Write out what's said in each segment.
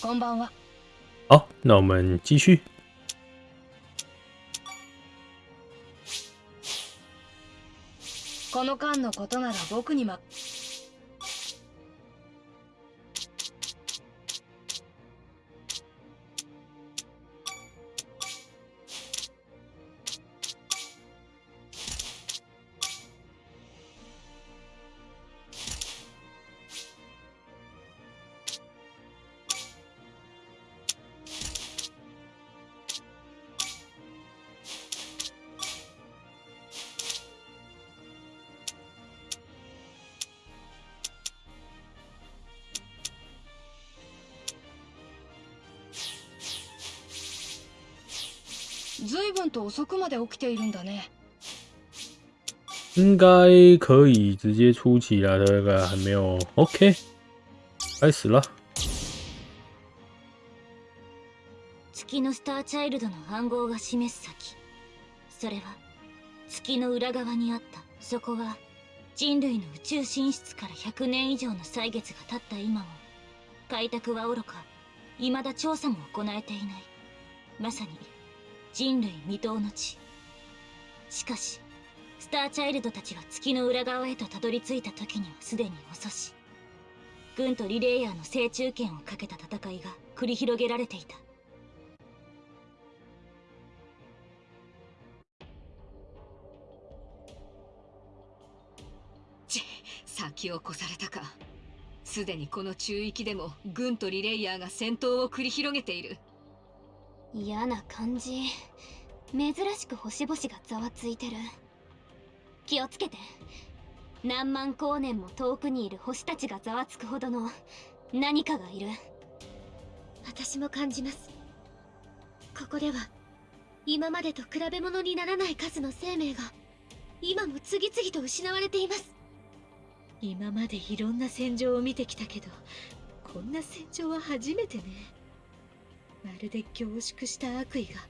こんばんは。好，那我们继续。この間のことなら僕にま遅くまで起きているんだね。应该可以直接出奇了，这个还没有。OK，开始了。月のスターチャイルドの暗号が示す先。それは月の裏側にあったそこは人類の宇宙進出から100年以上の歳月が経った今も開拓はおろか未だ調査も行えていない。まさに人類未踏の地しかしスターチャイルドたちが月の裏側へとたどり着いた時にはすでに遅し軍とリレイヤーの正中権をかけた戦いが繰り広げられていたち先を越されたか。すでにこの中域でも軍とリレイヤーが戦闘を繰り広げている。嫌な感じ。珍しく星々がざわついてる。気をつけて。何万光年も遠くにいる星たちがざわつくほどの何かがいる。私も感じます。ここでは今までと比べ物にならない数の生命が今も次々と失われています。今までいろんな戦場を見てきたけどこんな戦場は初めてねまるで凝縮した悪意が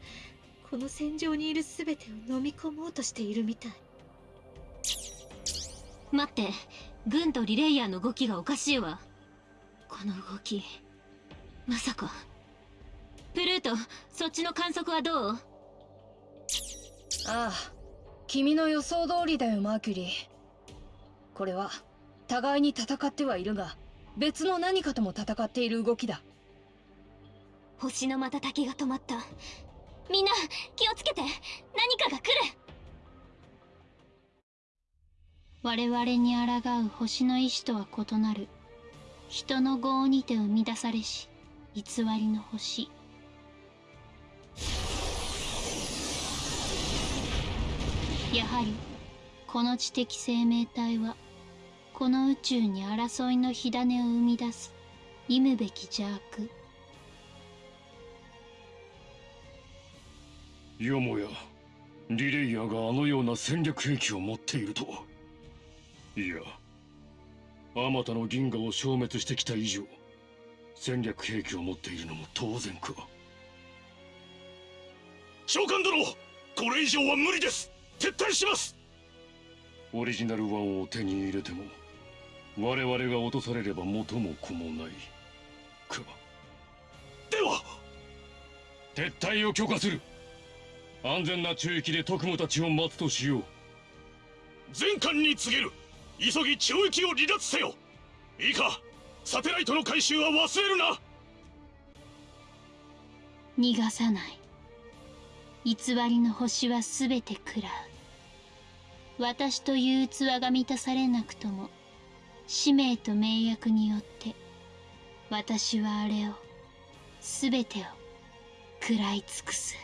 この戦場にいる全てを飲み込もうとしているみたい待って軍とリレイヤーの動きがおかしいわこの動きまさかプルートそっちの観測はどう？ああ、君の予想通りだよ、マーキュリー。これは、互いに戦ってはいるが、別の何かとも戦っている動きだ。星の瞬きが止まった。みんな気をつけて。何かが来る。我々に抗う星の意志とは異なる。人の業にて生み出されし偽りの星。やはりこの知的生命体はこの宇宙に争いの火種を生み出す忌むべき邪悪。よもやリレイヤーがあのような戦略兵器を持っているとは。いやあまたの銀河を消滅してきた以上戦略兵器を持っているのも当然か。長官殿これ以上は無理です。撤退します。オリジナルワンを手に入れても我々が落とされれば元も子もないか。では撤退を許可する安全な中域で特務たちを待つとしよう。全艦に告げる。急ぎ中域を離脱せよ。いいか。サテライトの回収は忘れるな。逃がさない。偽りの星は全て食らう。私という器が満たされなくとも使命と名役によって私はあれを全てを食らい尽くす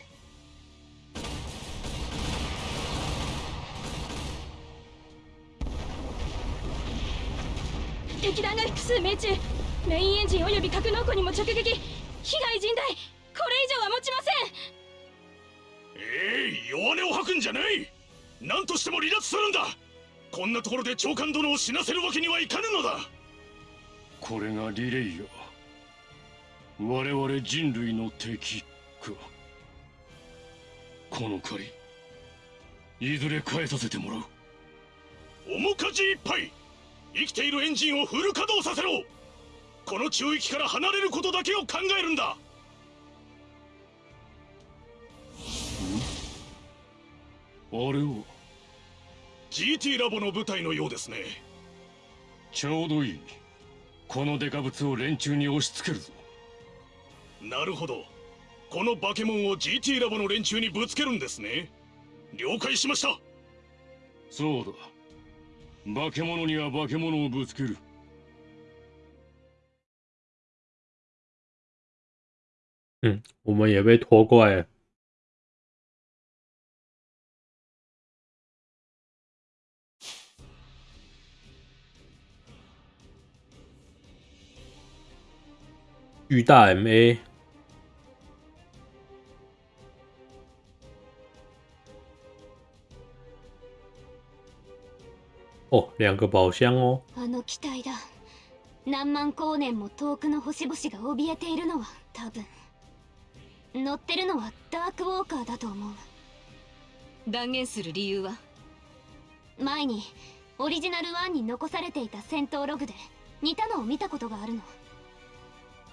敵弾が複数命中。メインエンジンおよび格納庫にも直撃。被害甚大。これ以上は持ちません。ええ弱音を吐くんじゃない。何としても離脱するんだ。こんなところで長官殿を死なせるわけにはいかぬのだ。これがリレイヤー我々人類の敵かこの借りいずれ返させてもらう。面かじいっぱい生きているエンジンをフル稼働させろ。この中域から離れることだけを考えるんだ。あれは？GT ラボの部隊のようですね。ちょうどいい。このデカブツを連中に押し付けるぞ。なるほどこのバケモンを GT ラボの連中にぶつけるんですね。了解しました。そうだ。化け物には化け物をぶつける。嗯，我们也被拖过来了。巨大 MA，哦，两个宝箱哦。あの機体だ。何万光年も遠くの星々が怯えているのは多分。乗ってるのはダークウォーカーだと思う。断言する理由は？前にオリジナル1に残されていた戦闘ログで似たのを見たことがあるの。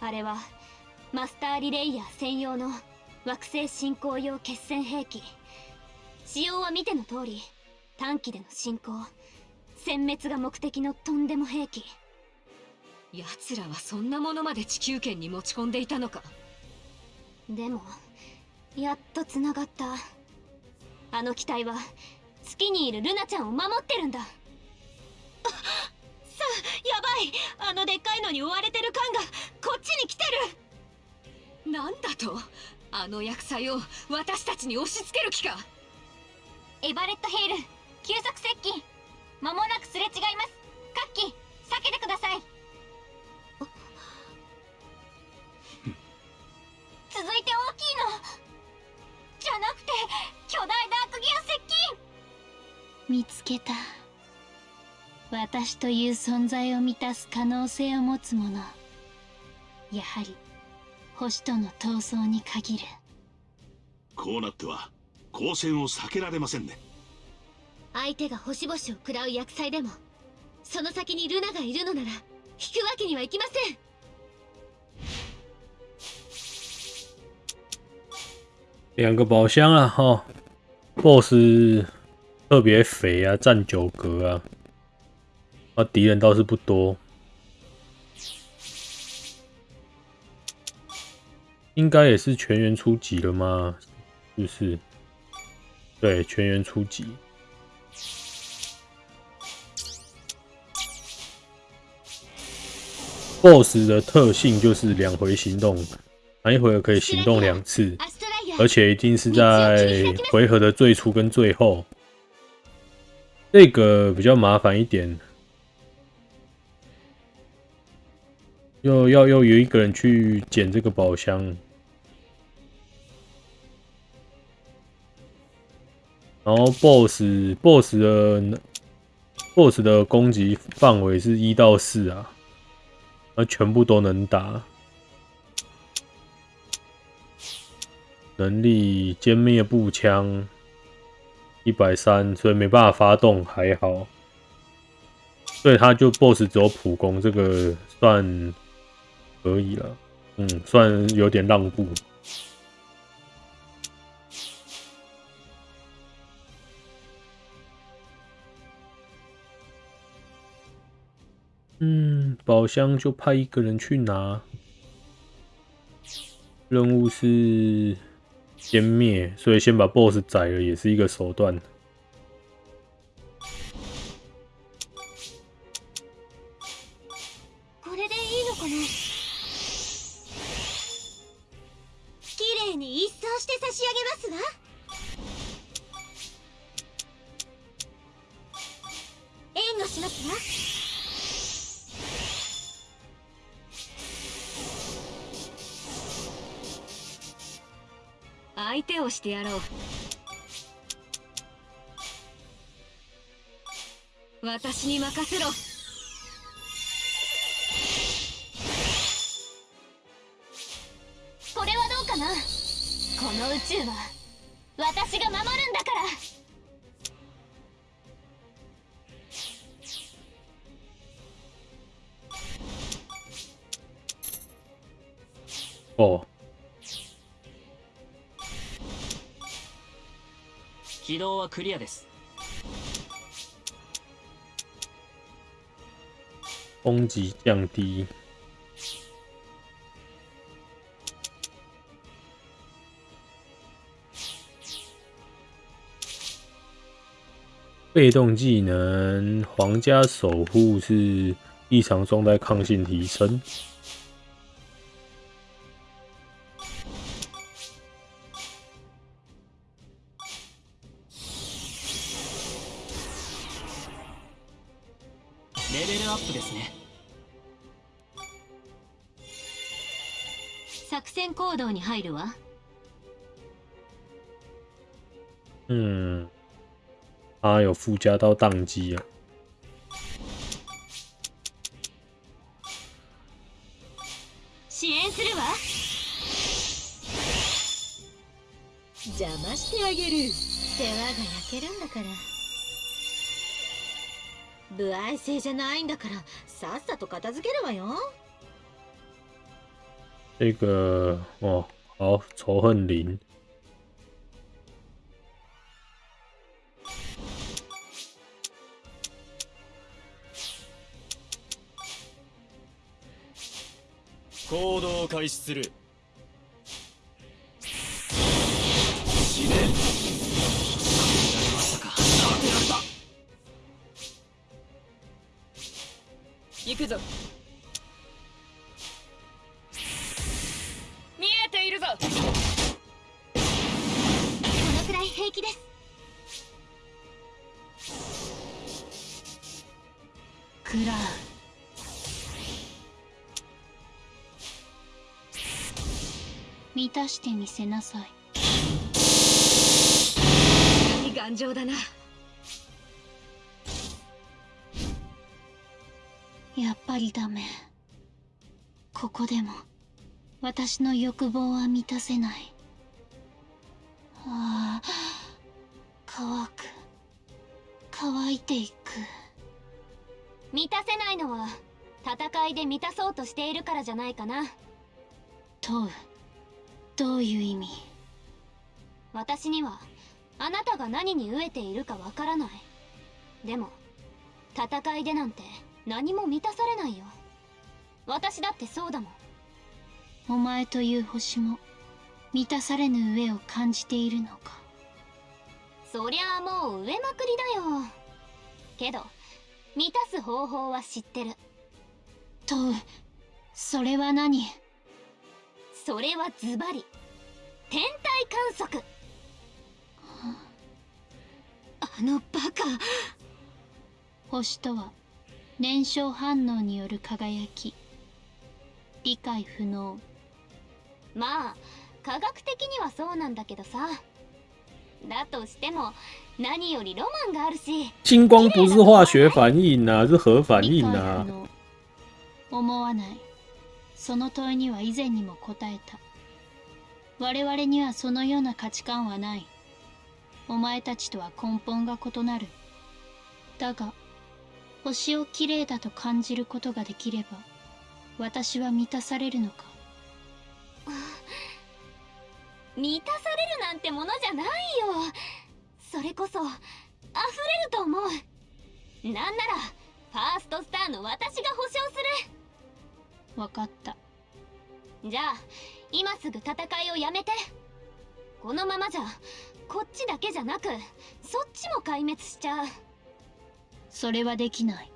あれはマスターリレイヤー専用の惑星進行用決戦兵器。仕様は見ての通り短期での進行殲滅が目的のとんでも兵器。奴らはそんなものまで地球圏に持ち込んでいたのか。でもやっとつながった。あの機体は月にいるルナちゃんを守ってるんだ。さやばい。あのでっかいのに追われてる感がこっちに来てる。なんだと？あの厄災を私たちに押し付ける気か。エバレット・ヘイル急速接近間もなくすれ違います。カッキ避けてください。続いて大きいの。じゃなくて巨大ダークギア接近。見つけた。私という存在を満たす可能性を持つものやはり星との闘争に限る。こうなっては交戦を避けられませんね相手が星々を食らう厄災でもその先にルナがいるのなら引くわけにはいきません两个宝箱啊，哈，BOSS 特别肥啊，占九格啊，啊，敌人倒是不多，应该也是全员出击了吗？是不是？对，全员出击。BOSS 的特性就是两回行动，每一回合可以行动两次。アストライア而且一定是在回合的最初跟最后，这个比较麻烦一点，又要要有一个人去捡这个宝箱，然后 BOSS BOSS 的 BOSS 的攻击范围是一到四啊， 那全部都能打。能力歼灭步枪一百三，所以没办法发动，还好。所以他就 BOSS 只有普攻，这个算可以了。嗯，算有点让步。嗯，宝箱就派一个人去拿。任务是歼灭，所以先把 BOSS 宰了也是一个手段。これでいいのかな綺麗に一掃して差し上げますわ してやろう。私に任せろ。クリアです攻击降低。被动技能皇家守护是异常状态抗性提升。 作戦行動に入るわ。嗯，它有附加到宕机啊。支援するわ。邪魔してあげる。世話が焼けるんだから。不愛性じゃないんだからさっさと片付けるわよ这个哦，好，仇恨零。行動を開始する。死ね。まさか。なめられた行くぞ満たしてみせなさい。頑丈だな。やっぱりダメ。ここでも私の欲望は満たせない。ああ乾く。乾いていく。満たせないのは戦いで満たそうとしているからじゃないかな。問うどういう意味？私にはあなたが何に飢えているかわからない。でも戦いでなんて何も満たされないよ。私だってそうだもん。お前という星も満たされぬ上を感じているのか。そりゃあもう上まくりだよ。けど満たす方法は知ってる。問うそれは何？それはズバリ。天体観測。あのバカ。星とは燃焼反応による輝き。理解不能。まあ科学的にはそうなんだけどさ。だとしても何よりロマンがあるし金光不是化学反应啊，是核反应啊。思わないその問いには以前にも答えた。我々にはそのような価値観はない。お前たちとは根本が異なる。だが星をきれいだと感じることができれば私は満たされるのか。満たされるなんてものじゃないよ。それこそ溢れると思う。なんならファーストスターの私が保証する。わかった。じゃあ今すぐ戦いをやめて。このままじゃこっちだけじゃなくそっちも壊滅しちゃう。それはできない。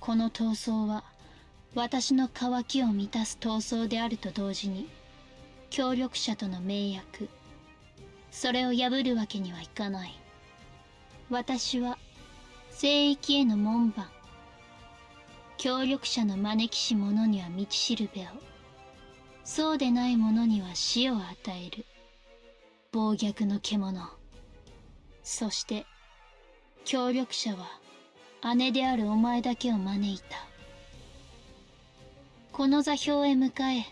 この闘争は私の渇きを満たす闘争であると同時に協力者との盟約それを破るわけにはいかない。私は聖域への門番協力者の招きし者には道しるべを。そうでない者には死を与える。暴虐の獣。そして協力者は姉であるお前だけを招いた。この座標へ迎え。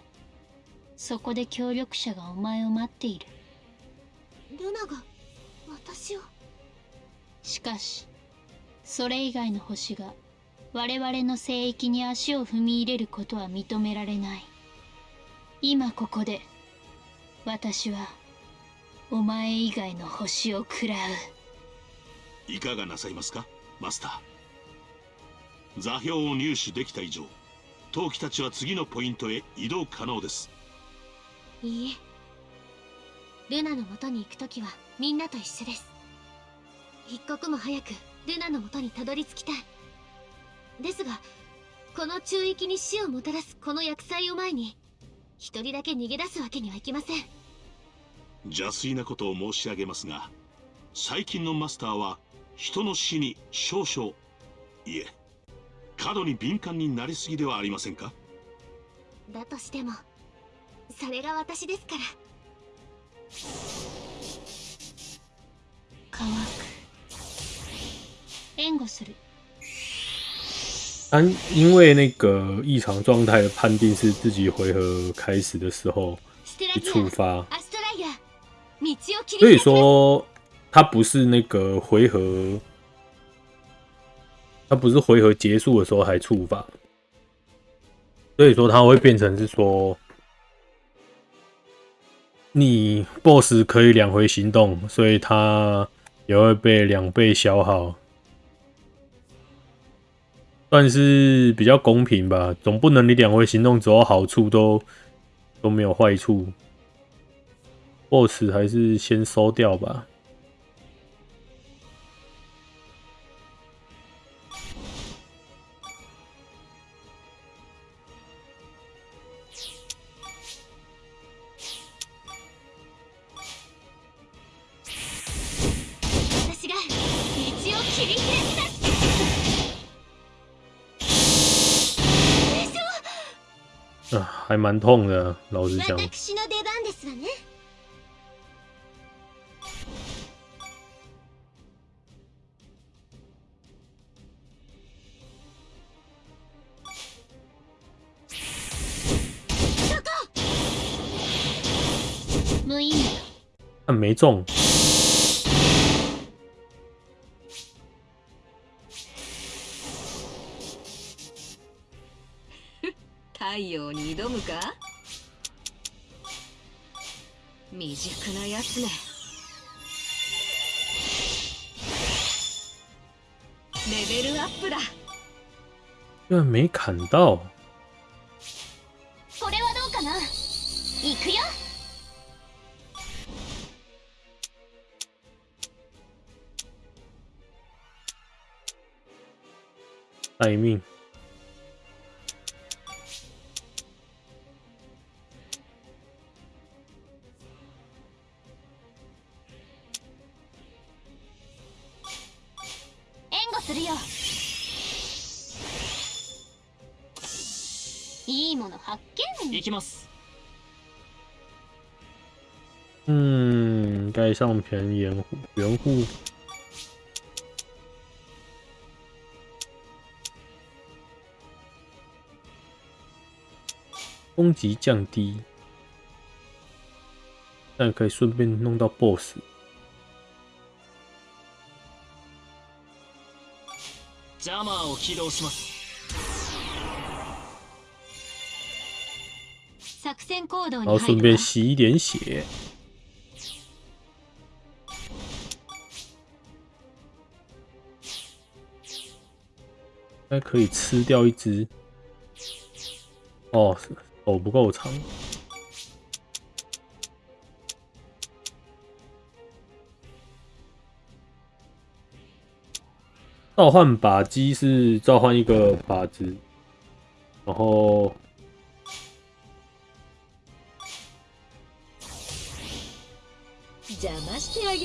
そこで協力者がお前を待っている。ルナが私を。しかしそれ以外の星が我々の聖域に足を踏み入れることは認められない。今ここで私はお前以外の星を食らう。いかがなさいますかマスター。座標を入手できた以上陶器たちは次のポイントへ移動可能です。いいえ。ルナの元に行くときはみんなと一緒です。一刻も早くルナの元にたどり着きたいですがこの中域に死をもたらすこの厄災を前に一人だけ逃げ出すわけにはいきません。邪推なことを申し上げますが最近のマスターは人の死に少々いえ過度に敏感になりすぎではありませんか？だとしてもそれが私ですから。乾く。援護する但因为那个异常状态的判定是自己回合开始的时候一触发，アストライア道を切り所以開き说它不是那个回合，它不是回合结束的时候才触发，所以说它会变成是说，你 BOSS 可以两回行动，所以它也会被两倍消耗， 算是比较公平吧。总不能你两回行动只有好处都都没有坏处，BOSS 还是先收掉吧。私が道を切り開きま 啊，还蛮痛的，老实讲。私の出番ですわね。無意味但没中，太陽に挑むか？未熟なやつねレベルアップだ居然没砍到。これはどうかな？行くよ待命。きます嗯，盖上片掩护援护。攻击降低，但可以顺便弄到 BOSS。ジャマーを起動します 然后に入るわ顺便吸一点血。应该可以吃掉一只。哦，手不够长。召唤靶机是召唤一个靶子，然后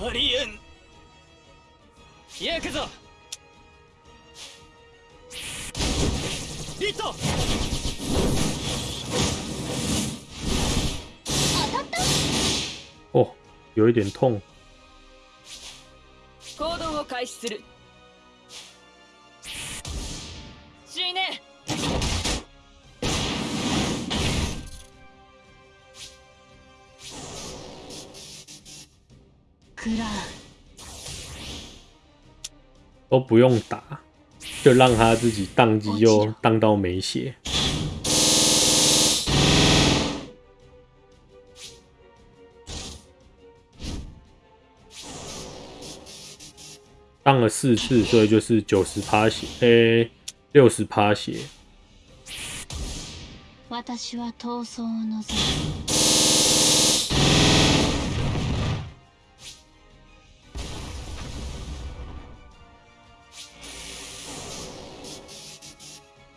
ありえん。行くぞ。ヒット。当たった。哦，有一点痛。行動を開始する都不用打，就让他自己宕机，又宕到没血。宕了四次，所以就是九十趴血，诶、六十趴血。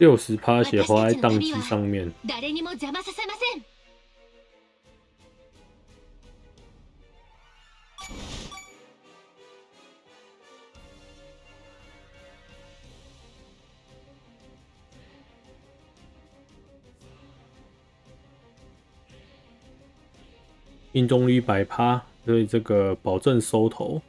六十趴血花在宕机上面，誰にも邪魔させません命中率百趴，所以这个保证收头。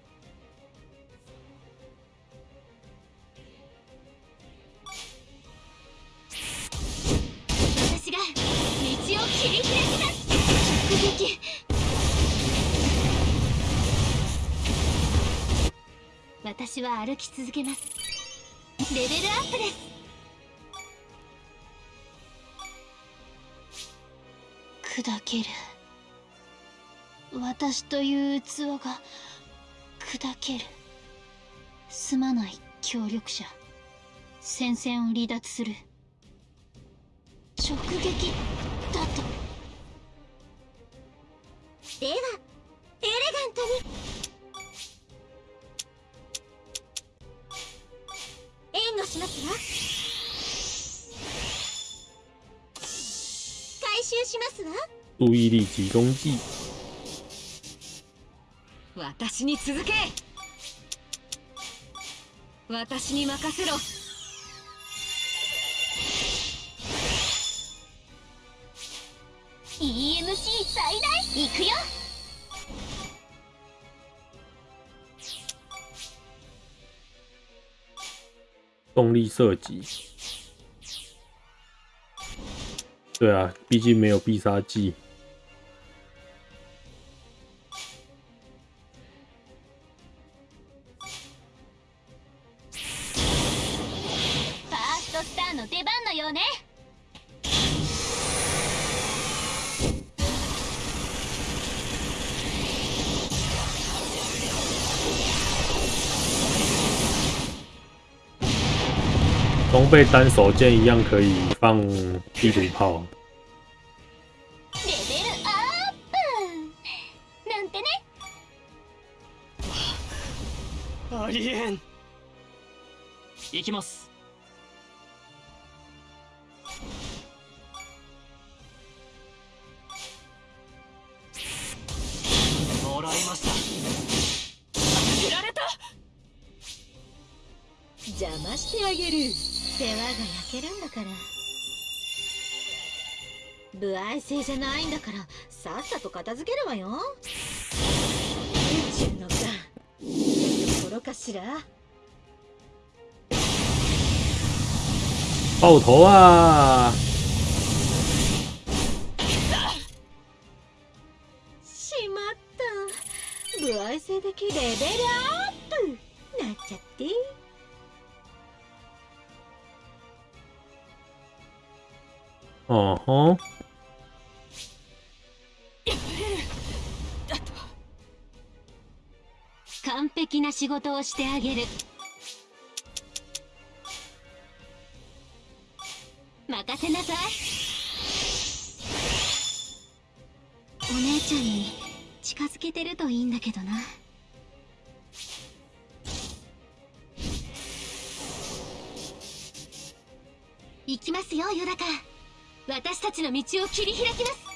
私は歩き続けます。レベルアップです。砕ける。私という器が砕ける。すまない協力者。戦線を離脱する。直撃だと。ではエレガントに。援護しますわ回収しますわ。注意力集中剂，私に続け。私に任せろ。EMC 最大。行くよ动力射击。对啊，毕竟没有必杀技。ファーストスターの出番のようね 装备单手剑一样可以放地图炮。レベルアップなんてねありえん行きます不愛性じゃないんだからさっさと片付けるわよ。宇宙のさところかしら？爆头啊！しまった。不愛性的レベルアップ。なっちゃって。哦吼，完璧な仕事をしてあげる。任せなさい。お姉ちゃんに近づけてるといいんだけどな。行きますよヨダカ。私たちの道を切り開きます。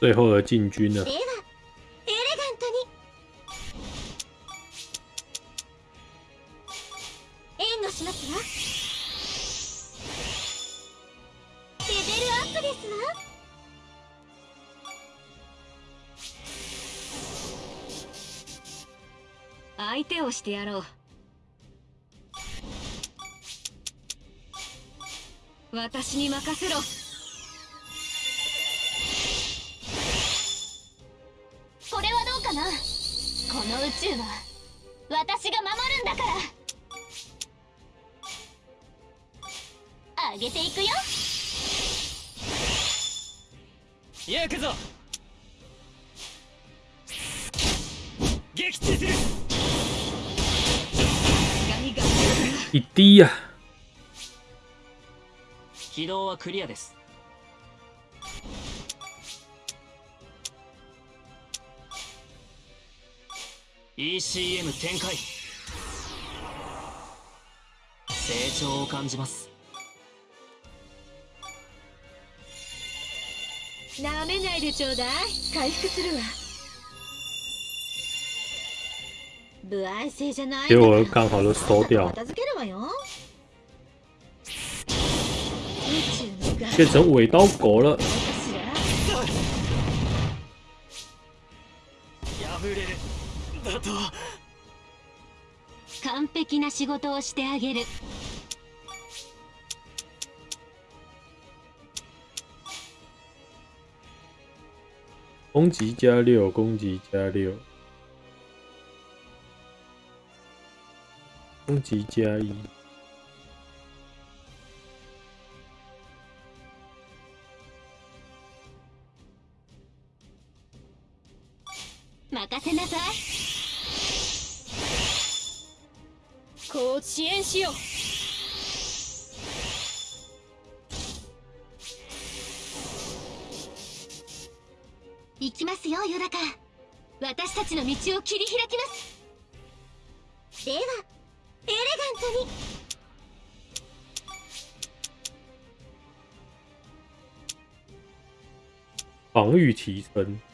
最后的进军了で。はエレガントに。しますわ。レベルアップですわ。相手をしてやろう。私に任せろの宇宙は私が守るんだから。あげていくよ。行くぞ。撃墜する。一滴呀、起動はクリアです ECM 展開。成長を感じます。なめないでちょうだい。回復するわ。不愛性じゃないんだ结から。果刚好都收掉，片付けるわよ。宇宙のガ变成尾刀狗了。だと完璧な仕事をしてあげる。攻击加六，攻击加六，攻击加一。任せなさいこう遅延しよう。行きますよヨダカ。私たちの道を切り開きます。ではエレガントに。防御提升，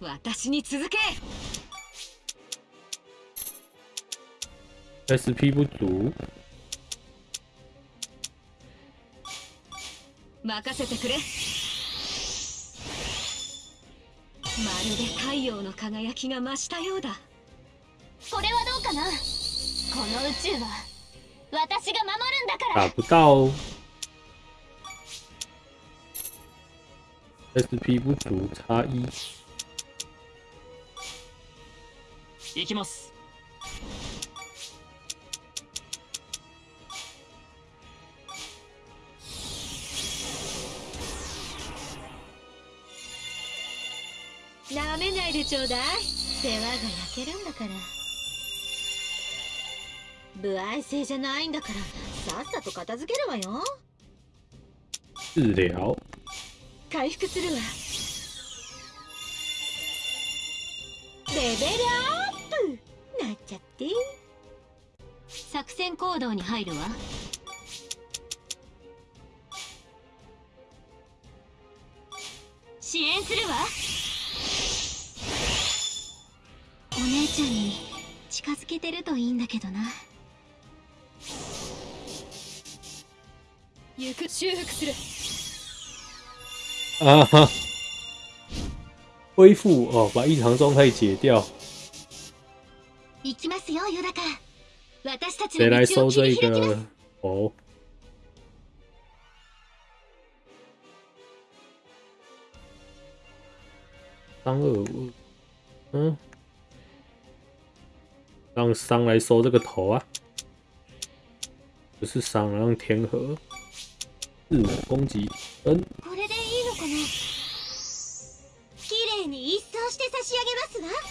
私に続け。SP 不足，任せてくれ。まるで太陽の輝きが増したようだ。これはどうかな？この宇宙は私が守るんだから。打不到哦。SP 不足，差一。行きます。なめないでちょうだい。世話が焼けるんだから。不愛性じゃないんだから。さっさと片付けるわよ。治疗，回復するわ。レベルアップなっちゃって。作戦行動に入るわ。支援するわ。お姉ちゃんに近づけてるといいんだけどな。行く修復する。啊哈，恢复。哦，把异常状态解掉。行きますよヨダカ。私たちの道を切り開きます。三二五，嗯，让商来收这个头啊，不是商，让天河四五攻击，嗯，これでいいのかな？綺麗に一掃して差し上げますわ。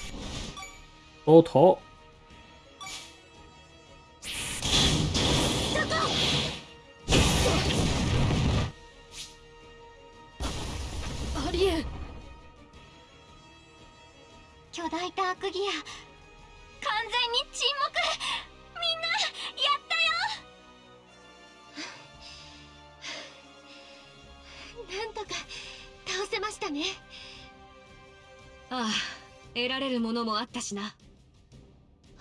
收头，大タークギア完全に沈黙。みんなやったよ。なんとか倒せましたね。ああ得られるものもあったしな。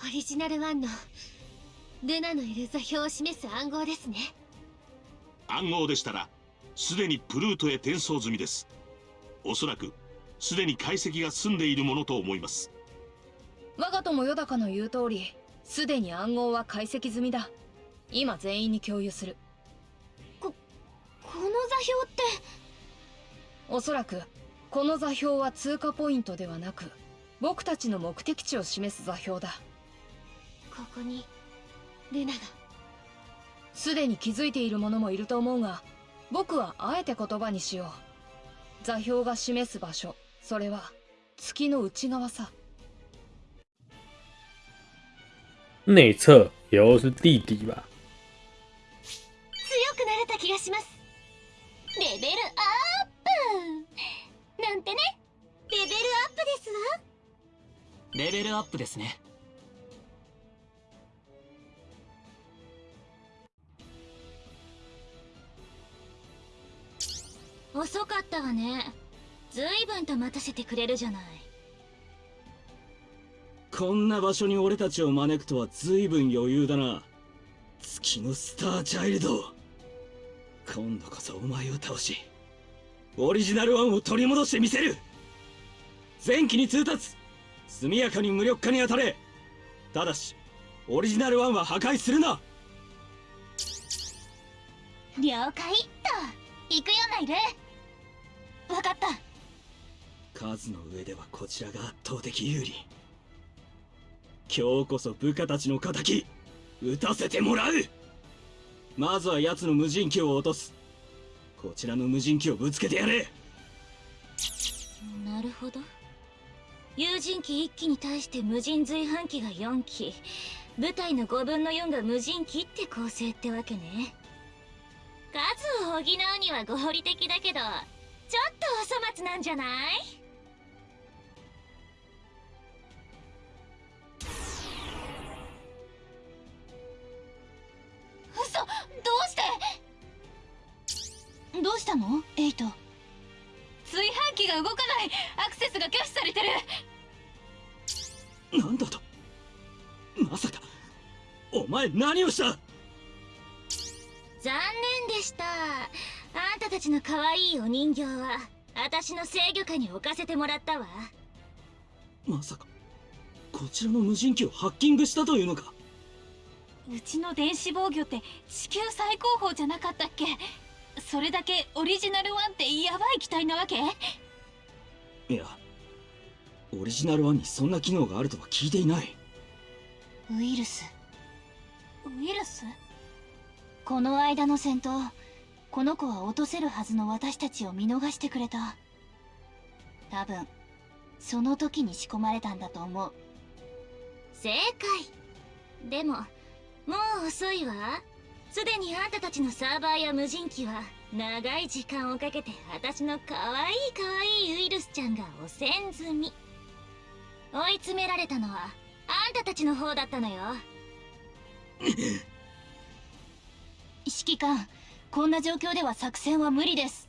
オリジナル1のルナのいる座標を示す暗号ですね。暗号でしたらすでにプルートへ転送済みです。おそらくすでに解析が済んでいるものと思います。我が友よだかの言う通りすでに暗号は解析済みだ。今全員に共有する。ここの座標って？おそらくこの座標は通過ポイントではなく僕たちの目的地を示す座標だ。ここにルナが。すでに気づいている者もいると思うが僕はあえて言葉にしよう。座標が示す場所それは月の内側さ。内侧也就是地底吧。強くなれた気がします。レベルアップ。なんてね。レベルアップですわ。レベルアップですね。遅かったわねずいぶんと待たせてくれるじゃない。こんな場所に俺たちを招くとは随分余裕だな。月のスターチャイルド。今度こそお前を倒しオリジナル1を取り戻してみせる。前期に通達。速やかに無力化に当たれ。ただしオリジナル1は破壊するな。了解。っと行くよナイル分かった数の上ではこちらが圧倒的有利。今日こそ部下たちの敵撃たせてもらう。まずは奴の無人機を落とす。こちらの無人機をぶつけてやれ。なるほど。有人機1機に対して無人随伴機が4機。部隊の5分の4が無人機って構成ってわけね。数を補うには合理的だけどちょっとお粗末なんじゃない？うして？どうしたの？エイト。炊飯器が動かない。アクセスが拒否されてる。なんだと？まさか。お前何をした？残念でした。あんたたちの可愛いお人形は私の制御下に置かせてもらったわ。まさかこちらの無人機をハッキングしたというのか？うちの電子防御って地球最高峰じゃなかったっけ？それだけオリジナル1ってヤバい機体なわけ？いやオリジナル1にそんな機能があるとは聞いていない。ウイルス？ウイルス？この間の戦闘この子は落とせるはずの私たちを見逃してくれた。多分その時に仕込まれたんだと思う。正解。でももう遅いわ。すでにあんたたちのサーバーや無人機は長い時間をかけて私の可愛い可愛いウイルスちゃんが汚染済み。追い詰められたのはあんたたちの方だったのよ。指揮官こんな状況では作戦は無理です。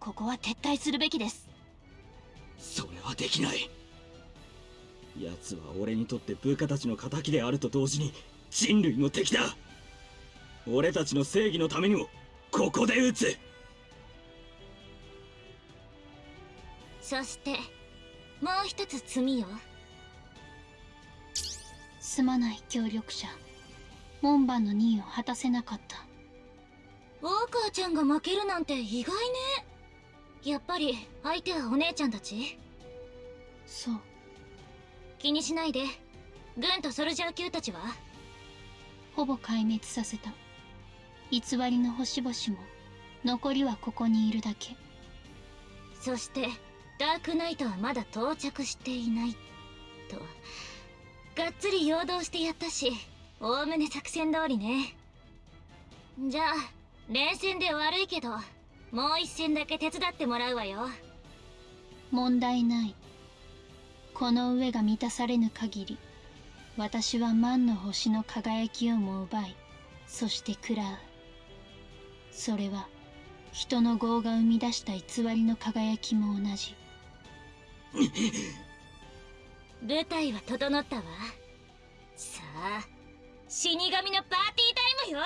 ここは撤退するべきです。それはできない。奴は俺にとって部下たちの仇であると同時に人類の敵だ。俺たちの正義のためにもここで撃つ。そしてもう一つ罪よ。すまない協力者。門番の任を果たせなかった。ウォーカーちゃんが負けるなんて意外ね。やっぱり相手はお姉ちゃんたち。そう。気にしないで。軍とソルジャー級たちはほぼ壊滅させた。偽りの星々も残りはここにいるだけ。そしてダークナイトはまだ到着していない。とがっつり陽動してやったしおおむね作戦通りね。じゃあ連戦で悪いけどもう一戦だけ手伝ってもらうわよ。問題ない。この上が満たされぬ限り私は万の星の輝きをも奪いそして食らう。それは人の業が生み出した偽りの輝きも同じ。舞台は整ったわ。さあ死神のパーティータイムよ。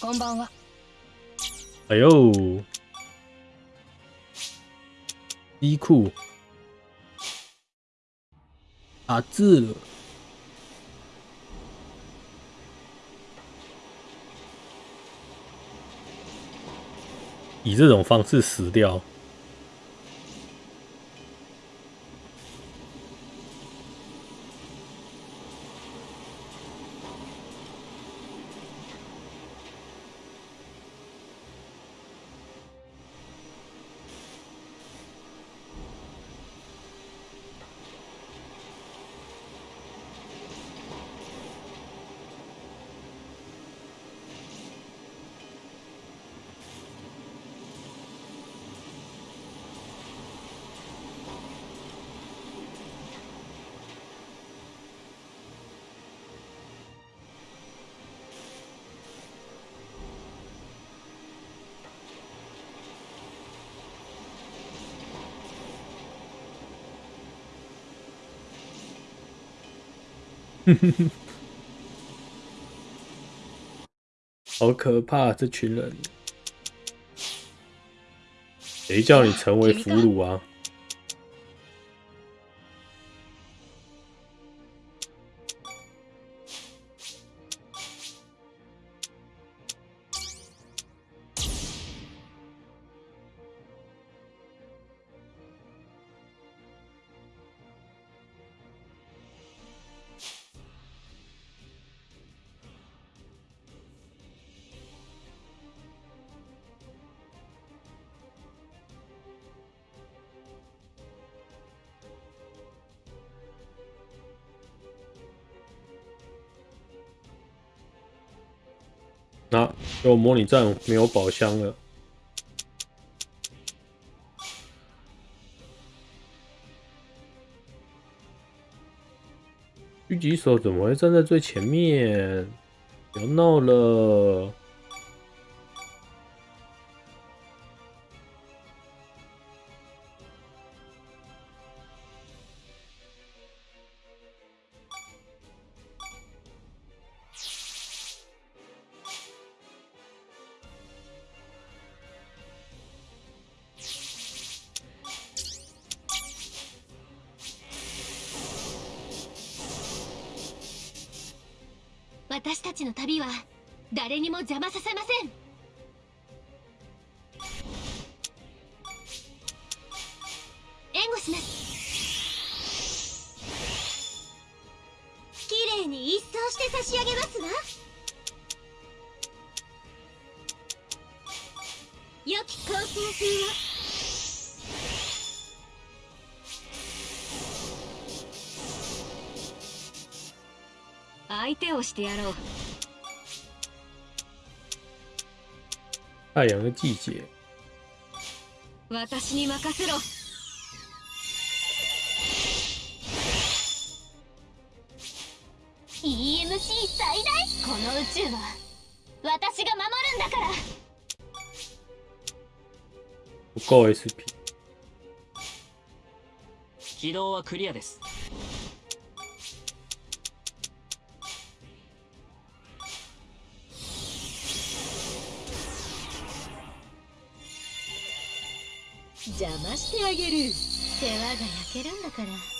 こんばんは。哎呦，衣裤打字。以这种方式死掉，哼哼哼好可怕！这群人，谁叫你成为俘虏啊？那有模拟战没有宝箱了。狙击手怎么会站在最前面？不要闹了！して差し上げますわ。良き航行風を相手をしてやろう。太季节，私に任せろ EMC 最大この宇宙は私が守るんだから。SP。起動はクリアです。邪魔してあげる。世話が焼けるんだから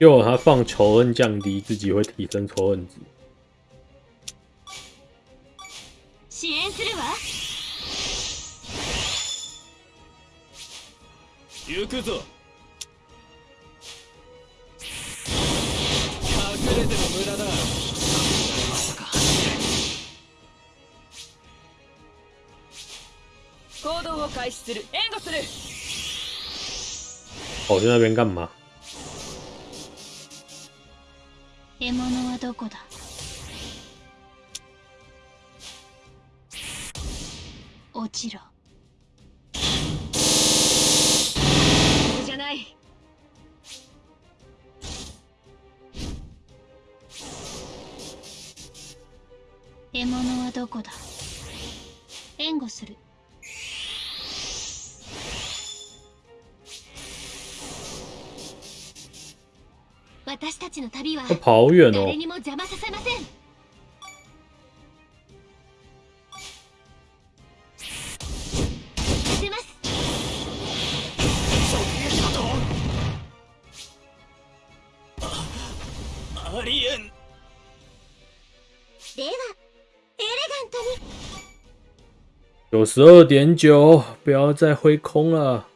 结果他放仇恨降低，自己会提升仇恨值。支援するわ行くぞ隠れても無駄だまさか行動を開始する援護する 跑去那边干嘛？ どこだ？落ちろ。レガントに九十二点九，不要再挥空了。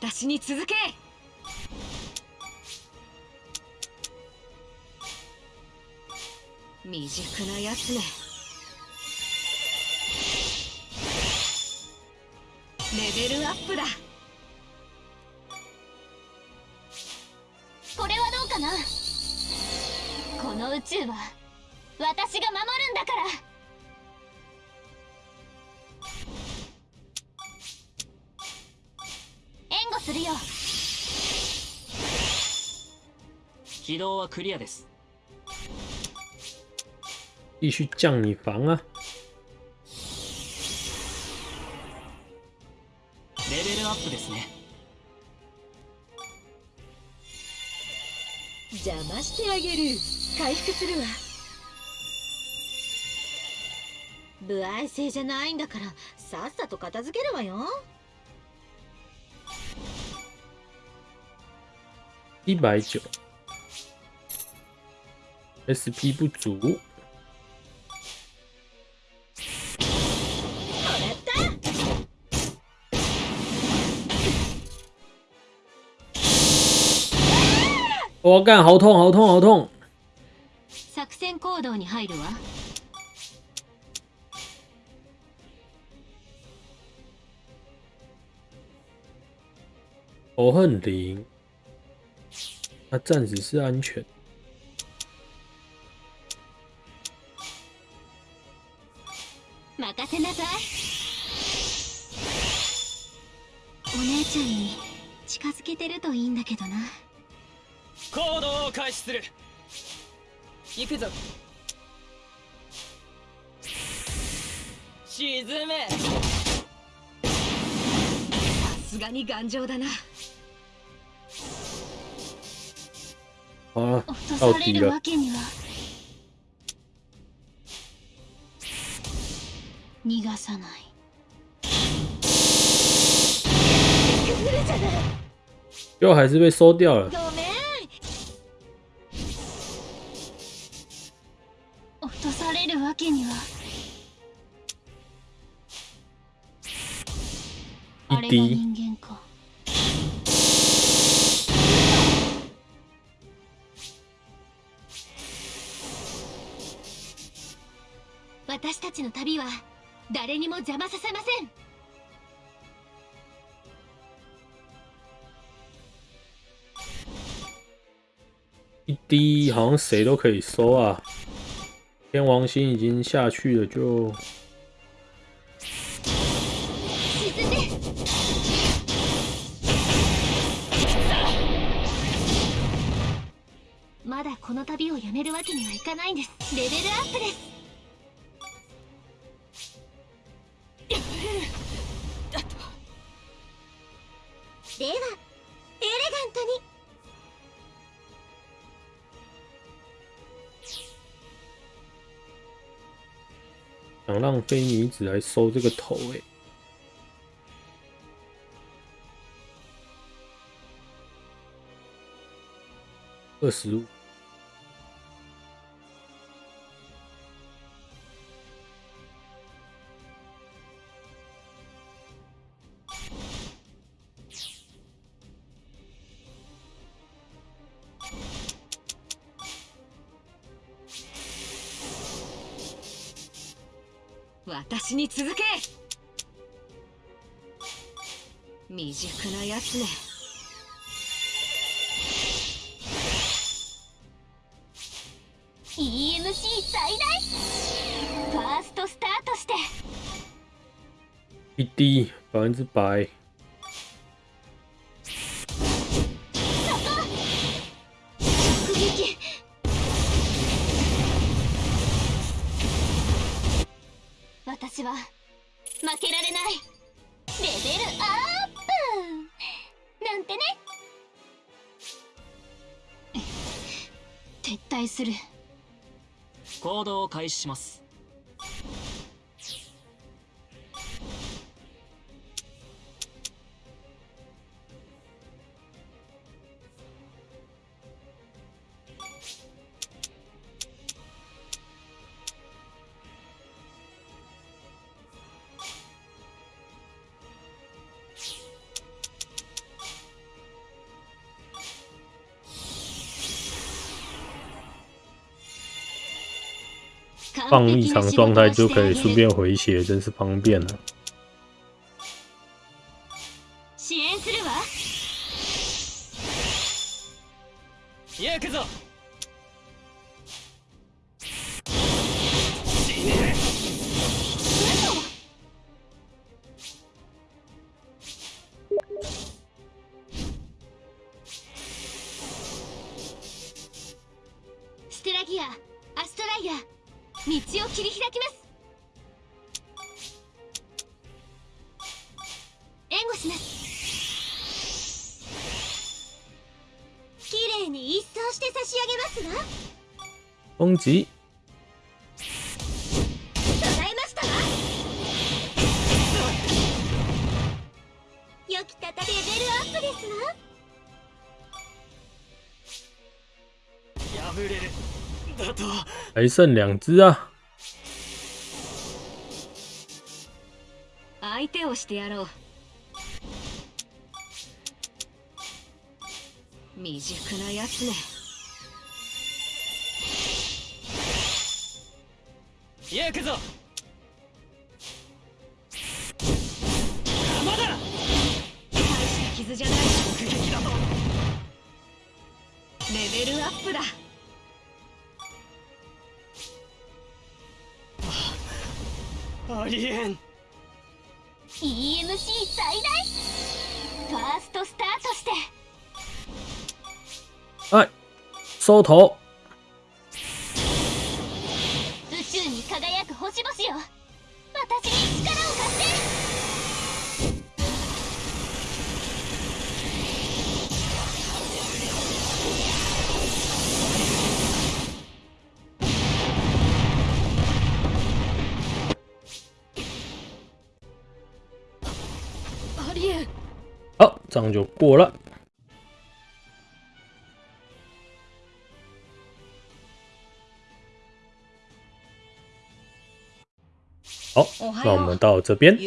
私に続け。未熟なやつねレベルアップだ。これはどうかな？この宇宙は私が守るんだから。るよ。軌道はクリアです。继续降你防啊！レベルアップですね。邪魔してあげる。回復するわ。不愛性じゃないんだからさっさと片付けるわよ一百九，SP 不足。我干，好痛，好痛，好痛！作戦行動に入るわ仇恨零， 他暂时是安全。任せなさい。お姉ちゃんに近づけてるといいんだけどな。行動を開始する。行くぞ。沈め。さすがに頑丈だな好了，落とされるわ。けには逃がさない。最后还是被收掉了。落とされるわけには。一滴，誰にも邪魔させません。一滴好像谁都可以收啊。天王星已经下去了，就。まだこの旅をやめるわけにはいかないんです。レベルアップです想让非女子来收这个头哎、二十五，熟なやつね EMC 最大ファーストスタートして。一滴百分之百。私は負けられない。レベルアップなんてね。撤退する。行動を開始します。放异常状态就可以顺便回血，真是方便了。支还剩两只啊！相手をしてやろう。未熟なやつね行くぞ。まだ大した傷じゃない。直撃だとレベルアップだありえん。EMC 最大。ファーストスタートして。哎，收头，宇宙に輝く星々よ。私に力好，这样就过了。好，那我们到这边。